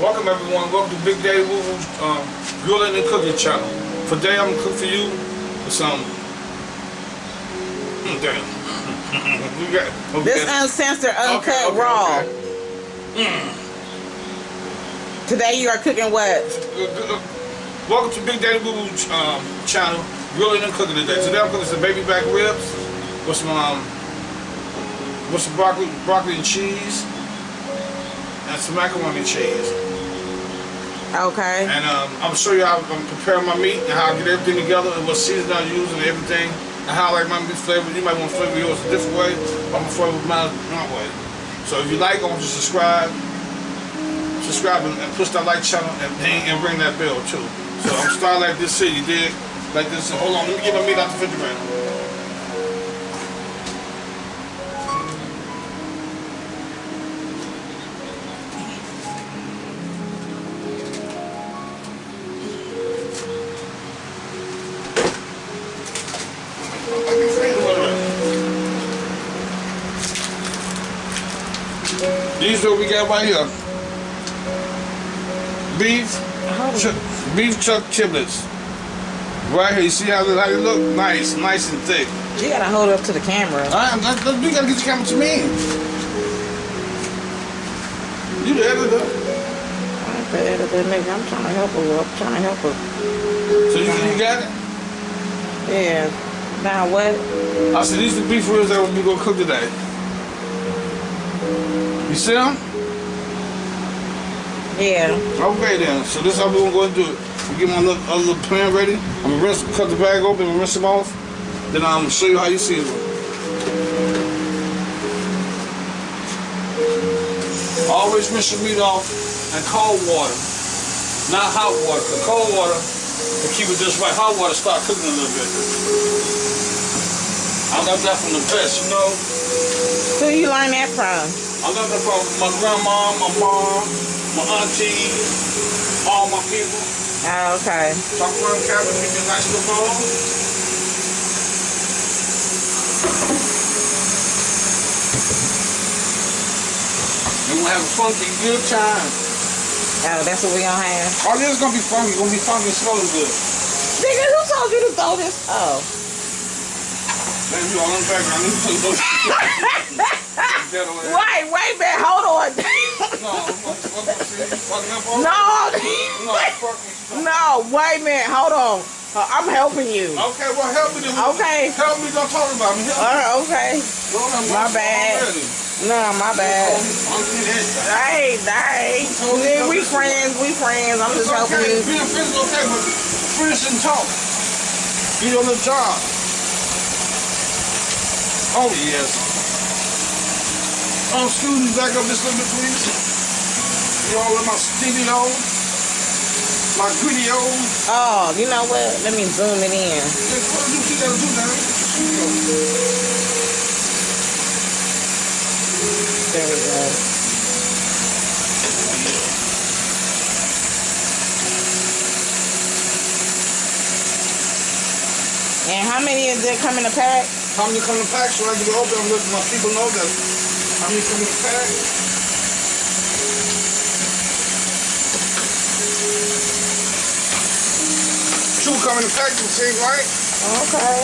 Welcome everyone. Welcome to Big Daddy Woo Woo's um, Grilling and Cooking channel. Today I'm gonna cook for you with some. Mm, damn. we got, okay. This uncensored, uncut, Okay, okay, raw. okay. Today you are cooking what? Welcome to Big Daddy Woo Woo's um, channel. Grilling and cooking today. Today I'm cooking some baby back ribs with some um, with some broccoli, broccoli and cheese, and some macaroni and cheese. Okay. And um, I'm show you how I'm preparing my meat and how I get everything together and what seasoning I use and everything. And how I like my meat flavored. You might want to flavor yours a different way. I'm gonna flavor mine my way. So if you like, I want you to subscribe. Subscribe and, and push that like channel and, and ring that bell too. So I'm starting like this city, did? Like this. Hold on, let me get my meat out the refrigerator. Right here. Beef, ch beef chuck chiblets. Right here, you see how they, how they look? Nice, nice and thick. You gotta hold up to the camera. Right, let's, let's, gotta get the camera to me. You the editor. I'm the editor, nigga. I'm trying to help her. I'm trying to help her. So you, you got it? Yeah. Now what? I said, these are the beef ribs that we gonna cook today. You see them? Yeah. Okay then, so this is how we're gonna go and do it. We get my little, other little pan ready. I'm gonna rinse, cut the bag open and rinse them off. Then I'm gonna show you how you season them. Always rinse your meat off in cold water, not hot water. The cold water to keep it just right. Hot water start cooking a little bit. I got that from the best, you know. Who you learn that from? I got that from my grandma, my mom, my auntie, all my people. Oh, okay. So I'm running cabinet, give me a nice little bowl. And we'll have a funky good time. Oh, that's what we gonna have. Oh, this is gonna be funky, gonna be funky and smelling good. Nigga, who told you to throw this? Oh. Man, you all in the background, let me tell you those Get away. Wait, wait, man, hold on. No, I'm fucking you fucking up no, No, fuck me. no, wait minute, hold on. Uh, I'm helping you. Okay, well help me then. Okay. Help me, don't talk about me. Help me. Uh, okay. My bad. No, my bad. I'm getting it. Hey, hey. Nigga, we friends, we friends. I'm It's just helping you. Being friends is okay, but friends and talk. Be on the job. Oh, yes. Um, me, back up a little bit, please. You all in my studio, my video. Oh, you know what? Let me zoom it in. What you gotta do now? There we go. And how many is it come in a pack? How many come in the pack so I can open and let my people know that how many come in the pack? Two come in the pack, you see, right? Okay.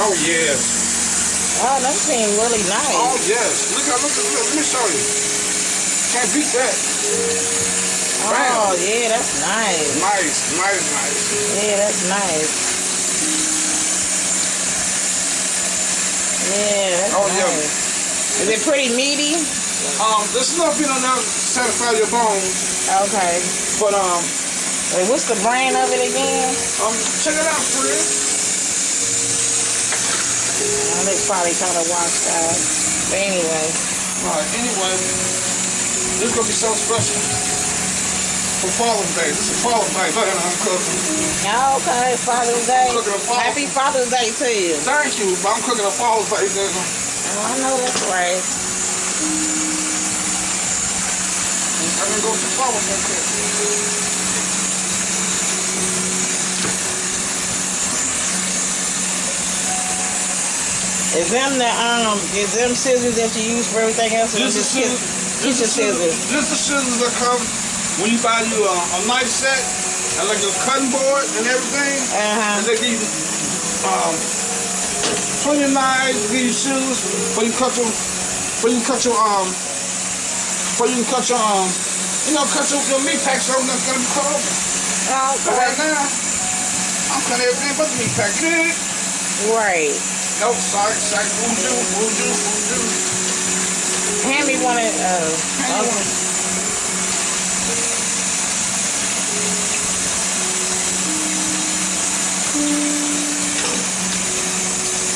Oh, yes. Oh, that seems really nice. Oh yes. Look at look at look, let me show you. Can't beat that. Oh, yeah, that's nice. Nice, nice, nice. Yeah, that's nice. Yeah, that's Oh, yeah. nice. Is it pretty meaty? Um, there's enough in there to satisfy your bones. Okay. But um Wait, what's the brand of it again? um check it out, friend. Oh, they probably kind of washed out. But anyway. Alright, anyway, this is gonna be so special. For Father's Day. This is Father's Day. Look at I'm cooking. Okay, Father's Day. Cooking a Father's Happy Father's Day to you. Thank you, but I'm cooking a Father's Day dinner. Oh, I know that's right. I'm gonna go to Father's Day dinner. Is them the um is them scissors that you use for everything else? or This is just scissors. kiss- Kitchen scissors. Just the scissors that come when you buy you a, a knife set and like a cutting board and everything. Uh-huh. And they give you um, plenty of knives, give you shoes, but you cut your, but you cut your um, but you can cut your um, you know, cut your, your meat pack so that's gonna be cut open. Oh, But right now, I'm cutting everything but the meat pack. Good. right. Nope, sorry, sorry, voodoo, voodoo, voodoo. Hand me one of, uh,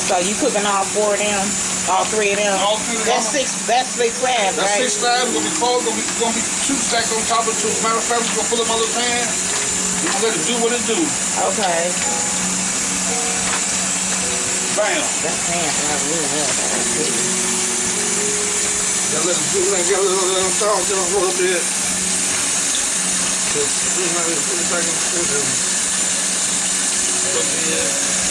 so you cooking all four of them? All three of them? All three of That's six, that's six slabs, That's right? six slabs, gonna be four, gonna be, gonna be two stacked on top of two. Matter of fact, we're gonna put them on the pan. We're gonna let it do what it do. Okay. Bam. That's hand, I really love that. Gotta let it do, let it get a little, let it thaw just a little bit. Just, you know, put it back in the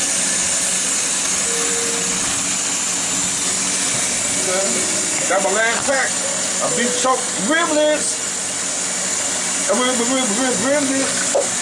Got my last pack. A beef choke riblets. Rib, rib, rib, riblets.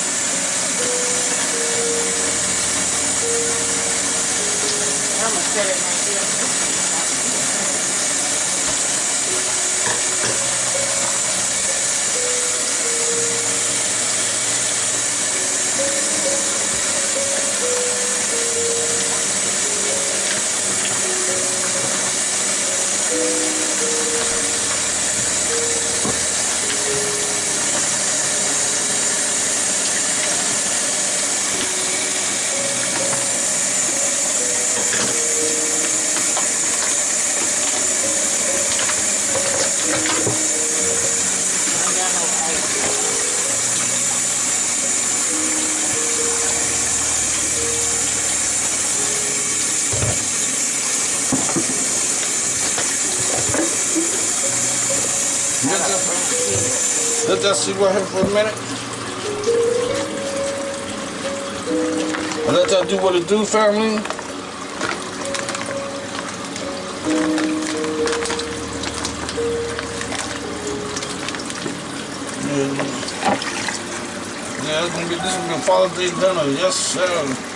Let that sit right here for a minute. Let that do what it do, family. Yeah, it's gonna be this is gonna Father's Day dinner, yes sir.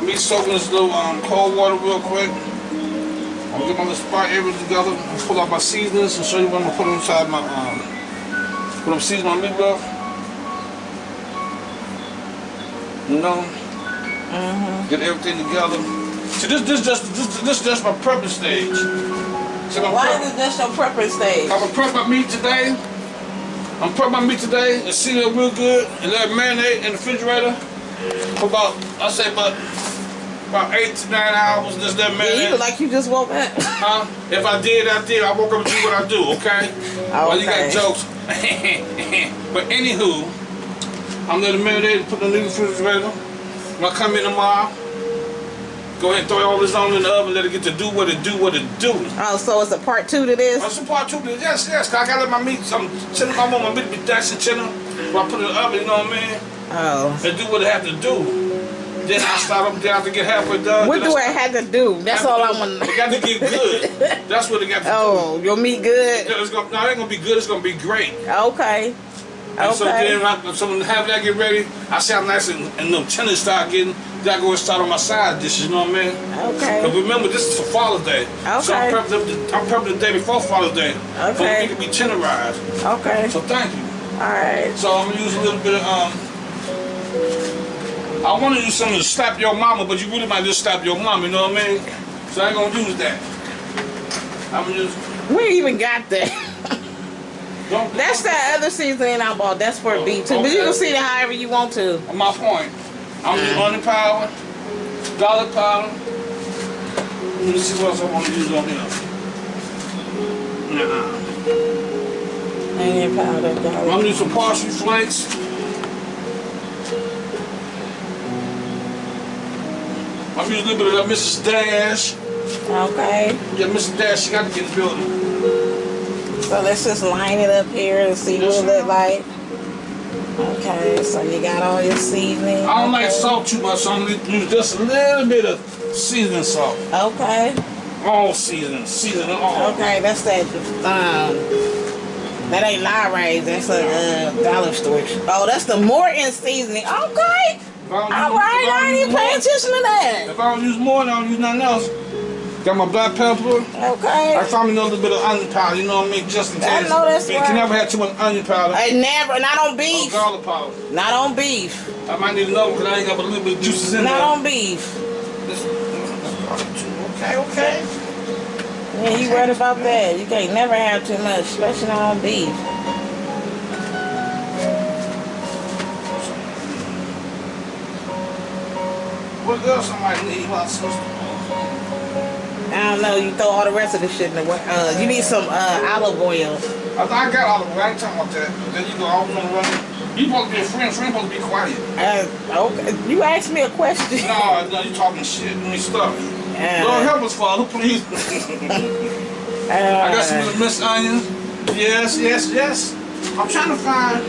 My meat soaked in this little um, cold water real quick. I'm gonna get my little spot areas together and pull out my seasonings and show you what I'm gonna put inside my um what I'm seasoning my meat with. You know, Mm-hmm. get everything together. See, this this just this this is just my prepping stage. See, my Why prep- is just your preference stage? I'm gonna prep my meat today. I'm prep my meat today and seal it real good and let it marinate in the refrigerator for about I say about about eight to nine hours. Just let it Yeah, you like you just woke up. Huh? If I did, I did. I woke up and do what I do. Okay. Well, you got jokes. but anywho, I'm it marinate. Put the refrigerator. When I come in tomorrow, go ahead and throw all this on in the oven. Let it get to do what it do. What it do. Oh, so it's a part two to this? Oh, That's a part two. Yes, yes. 'cause I gotta let my meat. I'm chilling. I want my meat to be and chilling. When I put it in the oven, you know what I mean? Oh. And do what it have to do. Then I. Then I have to get halfway done. What do I I have to do? That's all I want to know. It got to get good. That's what it got to do. Oh, your meat good? It's gonna, no, it ain't gonna be good. It's gonna be great. Okay. And so then, Okay. I, so when have that get ready, I see how nice and, and little tender start getting. Then I go and start on my side dishes. You know what I mean? But Okay. remember, this is for Father's Day. Okay. So I'm prepping, the, I'm prepping the day before Father's Day. For Okay. it can be tenderized. Okay. So thank you. Alright. So I'm gonna use a little bit of um. I want to use something to slap your mama, but you really might just slap your mama. You know what I mean? So I ain't gonna use that. I'm gonna use. We even got that. That's that other seasoning I bought. That's for beef too. But you can see it however you want to. My point. I'm using onion powder, garlic powder. Let me see what else I want to use on here. Nah. Onion powder, I'm gonna need some parsley flakes. I'm use a little bit of that Mrs. Dash. Okay. Yeah, Mrs. Dash, she got to get the building. So let's just line it up here and see Yes, what it look like. Okay, so you got all your seasoning. I don't like salt too much, so I'm gonna use just a little bit of seasoning salt. Okay. All seasoning, seasoning all. Okay, that's that. Um, that ain't Lawry. That's a uh, dollar store. Oh, that's the Morton seasoning. Okay. If I don't All right, I ain't even paying attention to that. If I don't use more, I don't use nothing else. Got my black pepper. Okay. I found me a little bit of onion powder, you know what I mean? Just in case. I know that's You right. can never have too much onion powder. I never, not on Or beef. garlic powder. Not on beef. I might need another because I ain't got a little bit of juices in Not there. on beef. This- Okay, okay. Yeah, you worried about that. You can't never have too much, especially on beef. What else I might need, my sister? I don't know. You throw all the rest of the shit in the wa- uh You need some uh olive oil. I, I got all of it. I ain't talking about that. Then you go all the run. You supposed to be a friend. Friend supposed to be quiet. Uh, okay. You asked me a question. No, no, you talking shit. Mean stuff. Uh, Lord help us, Father, please. I got some Miss Onions. Yes, yes, yes. I'm trying to find,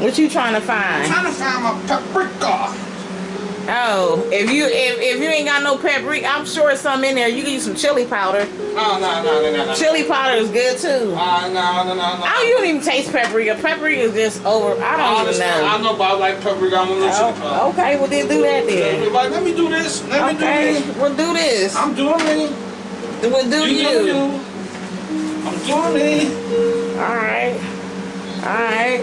what you trying to find? I'm trying to find my paprika. Oh, if you if, if you ain't got no paprika, I'm sure it's some in there. You can use some chili powder. No, no, no, no, no, no. Chili powder is good too. Uh, no, no, no, no. I don't, you don't even taste paprika. Paprika is just over. I don't even Honestly, I know. know, but I like paprika. I'm a little chili powder. Oh, okay, well then do that then. Like, let me do this. Let me do Okay, this. we'll do this. I'm doing me. We'll do You you. do. I'm doing me. All right. All right.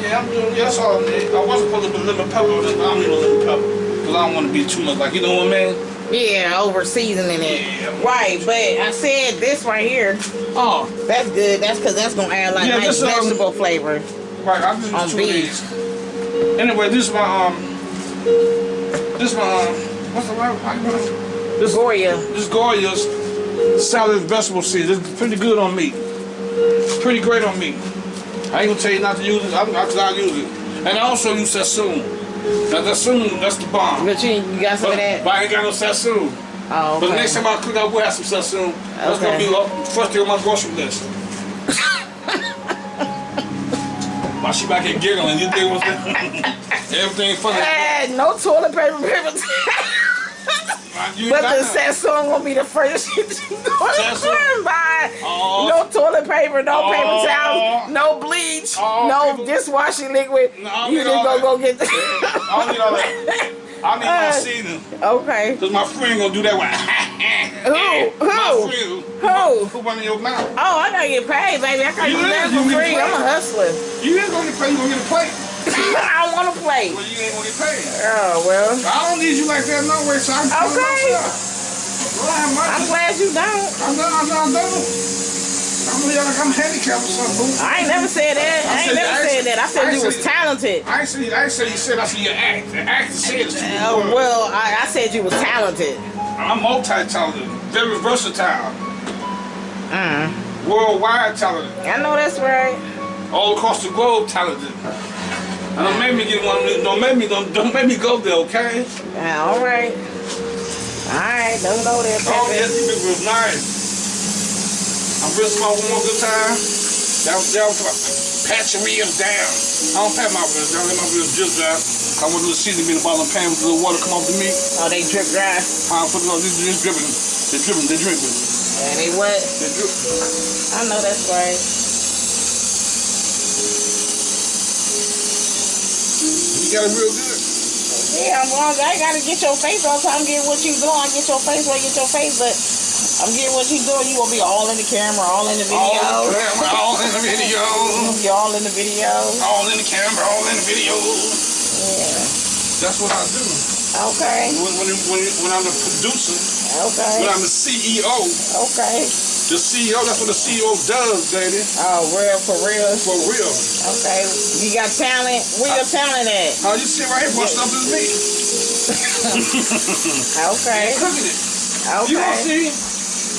Yeah, I'm doing. Yeah, that's all I. I wasn't supposed to put lemon pepper but I don't need no lemon pepper because I don't want to be too much. Like you know what I mean? Yeah, over seasoning it. Yeah. Right, but I said this right here. Oh, That's good. That's because that's gonna add like Yeah, nice this, um, vegetable flavor. right. I'm just On two beef. of these. Anyway, this is my um. This is my um. What's the word? Don't know. This Goya. this Goya's salad vegetable seed. It's pretty good on meat. Pretty great on meat. I ain't gonna tell you not to use it. I'm not gonna use it. And I also use Sazón. Now Sazón, that's the bomb. But you, you got some But, of that? but I ain't got no Sazón. Oh, But the next time I cook, I will have some Sazón. Okay. That's gonna be the first thing on my grocery list. Why she back here giggling? You think what's everything funny? Eh, no toilet paper, paper. You but the. Sazón gonna be the first shit you go and buy. Oh. No toilet paper, no Oh. paper towels, no bleach, Oh, no people- dishwashing liquid. No, you just all go get. I don't need all that. I need my Uh, seasoning. okay. Cause my friend gonna do that one. Who? My Who? friend. Who? Who run in your mouth? Oh, I gotta get paid, baby. I can't You do that for free. I'm a hustler. You ain't gonna get paid. You gonna get a plate. I don't want to play. Well, you ain't gonna get paid. Oh well. I don't need you like that no way, so I it Okay. Well, I I'm glad you don't. I'm not, I'm not, I'm not. I'm like I'm handicapped or something. I ain't never said that. I ain't said- never I said that. I said- said I you was talented. I ain't say, I ain't say you said I see your act. The act said two Uh, well, I, I said you was talented. I'm multi-talented, very versatile, Mm. worldwide talented, I know that's right. all across the globe talented. Don't make me get one. of these- Don't make me. Don't, don't make me go there, okay? Yeah, all right. All right, don't go there, Oh yes, Pepe. you people was nice. I'm real small one more good time. That was that was pat your ribs down. I don't pat my ribs down. Let my ribs drip down. I want the seasoning in the bottom of the pan with the water come off the meat. Oh, they drip dry. I put it on. This is dripping. They're dripping. They're dripping. And they what? They're dripping. I know that's right. You got it real good. Yeah, I'm. I gotta get your face all the time. Get what you doing. I get your face where I get your face, but I'm getting what you doing. You gonna be all in the camera, all in the video. All in the camera, all in the video. You all in the video. All in the camera, all in the video. Yeah. That's what I do. Okay. When, when, when, when I'm the producer, Okay. when I'm the CEO, Okay. The CEO, that's what the CEO does, baby. Oh, real for real. For real. Okay. You got talent. Where your talent at? How you sit right here for stuff is me. Okay. Cooking it. You gonna Okay. see.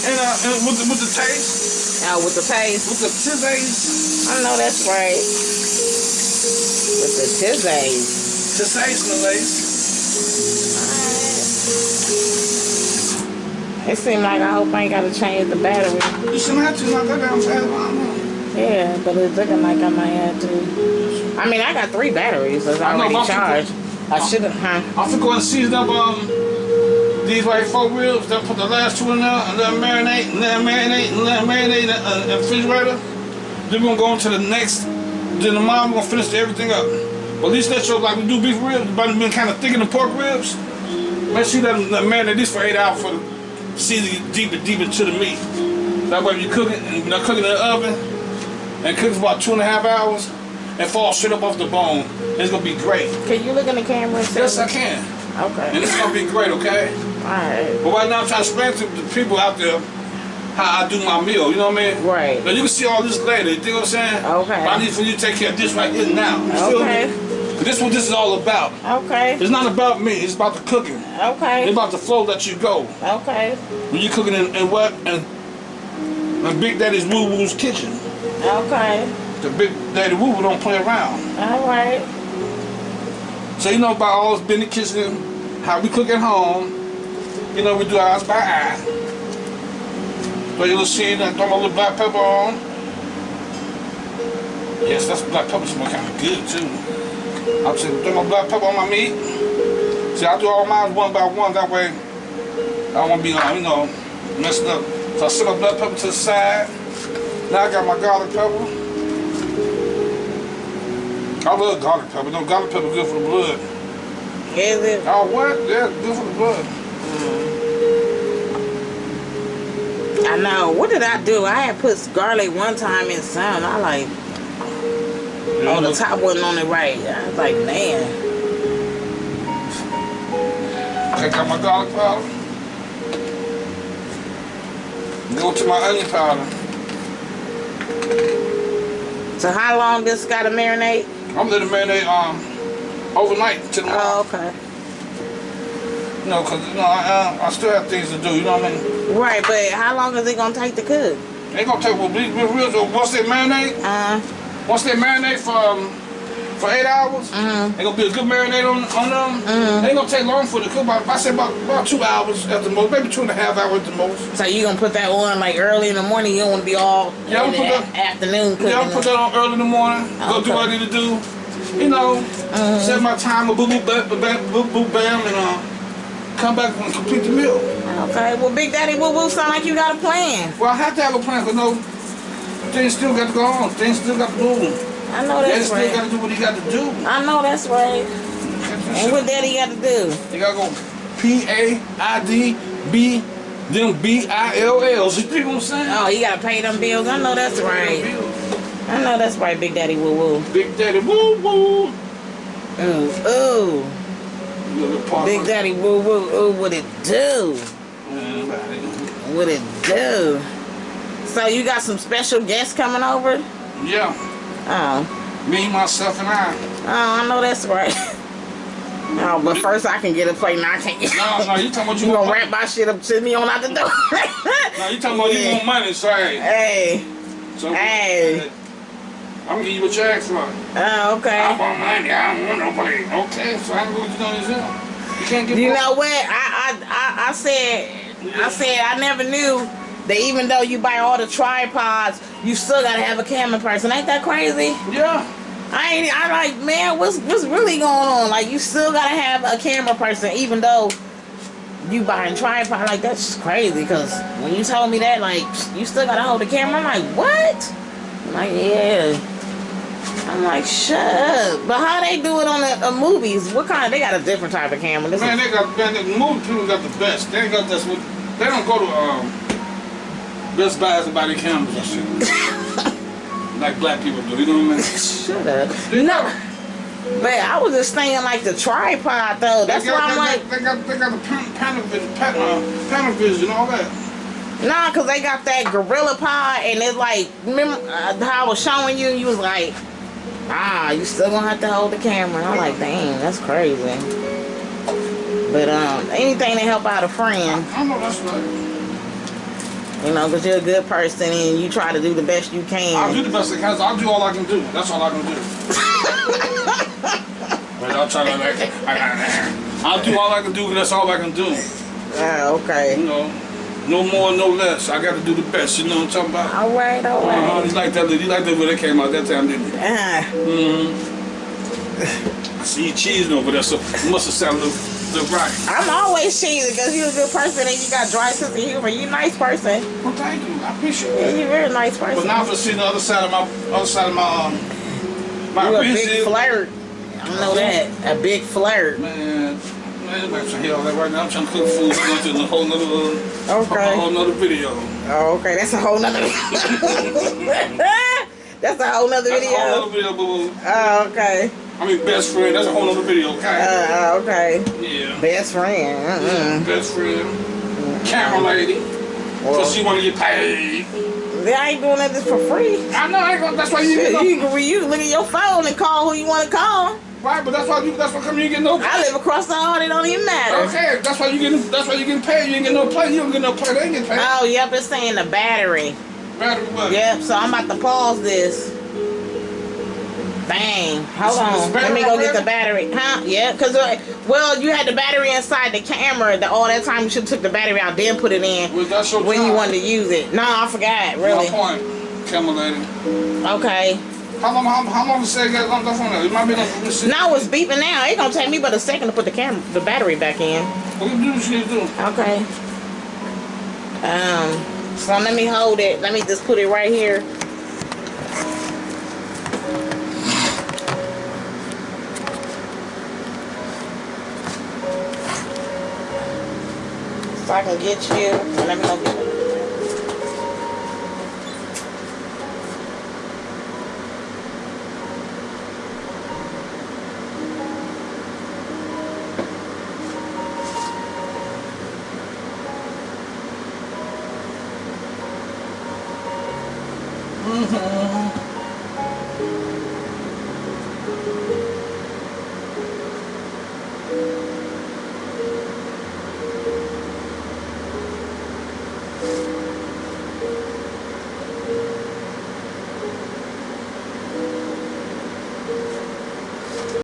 and, uh, and with the with the taste, Oh, with the paste. with the tizzays, I know that's right. With the tizzays. tizzays, my ladies. It seems like I hope I ain't gotta change the battery. You shouldn't have to knock that down fast. I know. Yeah, but it's looking like I might have to. I mean, I got three batteries that's I know, already I'm charged. I should have, huh? I'm finna go and season up um these white four ribs. Then put the last two in there and let them marinate and let them marinate and let them marinate in the uh, refrigerator. Then we're gonna go into the next. Then tomorrow we're gonna finish everything up. But at least let your like we do beef ribs, but been kind of thicker the pork ribs. Make sure that let them let marinate this for eight hours for the season get deeper, deeper into the meat. That way, if you cook it and you're not cooking in the oven, and it cooks about two and a half hours, and falls straight up off the bone, it's gonna be great. Can you look in the camera and say? Yes, I can. Okay. And it's gonna be great, okay? Alright. But right now I'm trying to explain to the people out there how I do my meal, you know what I mean? Right. Now you can see all this later, you think what I'm saying? Okay. But I need for you to take care of this right here now. You feel Okay. This is what this is all about. Okay. It's not about me, it's about the cooking. Okay. It's about the flow that you go. Okay. When you're cooking in, in what? In, in Big Daddy's Woo Woo's kitchen. Okay. The Big Daddy Woo Woo don't play around. Alright. So you know about all this Benny kitchen, how we cook at home. You know, we do ours by eye. Throw your little seed and throw my little black pepper on. Yes, that's black pepper smell kind of good too. I'm saying throw my black pepper on my meat. See, I do all mine one by one. That way, I don't want to be, you know, messing up. So I set my black pepper to the side. Now I got my garlic pepper. I love garlic pepper. No, garlic pepper good for the blood. Is it? Oh, what? Yeah, good for the blood. Mm. I know. What did I do? I had put garlic one time in some. I like, oh, the top wasn't on it right. I was like, man. Take out my garlic powder. Go to my onion powder. So how long this got to marinate? I'm letting it marinate um overnight till tomorrow. Oh, okay. You know, cause you know I, uh, I still have things to do. You know what I mean? Right, but how long is it gonna take to cook? They gonna take well, real. Once they marinate, Uh, once they marinate for um, for eight hours, Mhm. they gonna be a good marinade on on them. Mhm. They ain't gonna take long for the cook. About I say about about two hours at the most, maybe two and a half hours at the most. so you gonna put that on like early in the morning? You don't want to be all Yeah, I'm in the put afternoon cooking. Yeah, I'll put that on early in the morning. Go do what I need to do. You know, set my timer, boop, boop, bam, bam, boop, boop, bam, and uh, come back and complete the meal. Okay, well, Big Daddy Woo Woo sound like you got a plan. Well, I have to have a plan, because no, things still got to go on. Things still got to move. I know that's Daddy that's still got right. to do what he got to do. I know that's right. And what Daddy got to do? You got to go P A I D B, then B I L L. You think what I'm saying? Oh, he got to pay them bills. I know that's right. I know that's right, Big Daddy Woo Woo. Big Daddy, woo woo. Ooh, ooh. Big Daddy Woo Woo, ooh, what it do? What it do? So you got some special guests coming over? Yeah, Oh, me, myself, and I. oh, I know that's right. Oh, but first I can get a plate and I can't get No, no, you talking about you You want gonna money. wrap my shit up, send me on out the door. No, you talking about you want money, so hey. Hey, So, Hey. I'm gonna give you what you asked for. oh, I want money, I don't want no play. Okay, so I can go what you know yourself. You can't get You both. know what? I, I, I, I said, I said I never knew that even though you buy all the tripods, you still gotta have a camera person. Ain't that crazy? Yeah. I ain't. I like, man, what's what's really going on? Like, you still gotta have a camera person, even though you buying tripod. Like, that's just crazy. Cause when you told me that, like, you still gotta hold the camera. I'm like, what? I'm like, yeah. I'm like, shut up. But how they do it on the uh, movies? What kind? Of, They got a different type of camera. This Man, they got man, the movie people got the best. They got this they don't go to um Best Buys buy their cameras and shit. like black people do, you know what I mean? shut up. They No, got- but I was just saying like the tripod though. That's they why I'm they, like, they got they got the pan, Panavision, pan, uh, Panavision, all that. Nah, cause they got that gorilla pod, and it's like, remember uh, how I was showing you? and You was like, ah, you still gonna have to hold the camera. And I'm like, dang, that's crazy. But um, anything to help out a friend. I know that's right. You know, because you're a good person and you try to do the best you can. I'll do the best I can. I'll do all I can do. That's all I can do. but I'll try to like, I'll do all I can do. That's all I can do. Ah, okay. You know, no more, no less. I got to do the best. You know what I'm talking about? All right, all Uh-huh. right. You like that? You like that when it came out that time, didn't you? Ah, Mm-hmm. I see you cheesing over there, so you must have sounded look right. I'm always cheesy because you're a good person and you got dry sense of humor. You're a nice person. Well, thank you. I appreciate Yeah. You're a very nice person. But now for seeing the other side of my other side of my um, my You're a big flirt. I know that. A big flirt. man. Man, I'm trying to all that right now. I'm trying to cook food. I'm going to a whole nother, uh, Okay. a whole nother video. Oh, okay. That's a whole nother That's a whole nother That's a whole video. nother video, boo. Oh, okay. I mean, best friend. That's a whole other video, okay? Uh, okay. yeah. Best friend. Mm-mm. Best friend. Camera lady. Well, Cause she want to get paid. they ain't doing that just for free. I know. I ain't gonna, that's why you Shit, get you, can, you can look at your phone and call who you want to call. Right, but that's why you. That's why come you get no. I live across the hall. It don't even matter. Okay, that's why you getting. That's why you getting paid. You ain't get no play. You don't get no play. They ain't get paid. Oh, yep. It's saying the battery. Matter what? Yep. So I'm about to pause this. Bang. Hold Is- on. is Let me go get the battery. Huh? Yeah. Cause uh, well, you had the battery inside the camera. The, all that time you should have took the battery out, then put it in Was that your when you wanted to use it. No, I forgot. Really. My point, camera lady. Okay. How long? How, how long to say you got on the phone? Now? It might be like this. shit. Now it's beeping now. It gonna take me but a second to put the camera, the battery back in. Well, you do what you do. Okay. Um. So let me hold it. Let me just put it right here. So I can get you. Let me go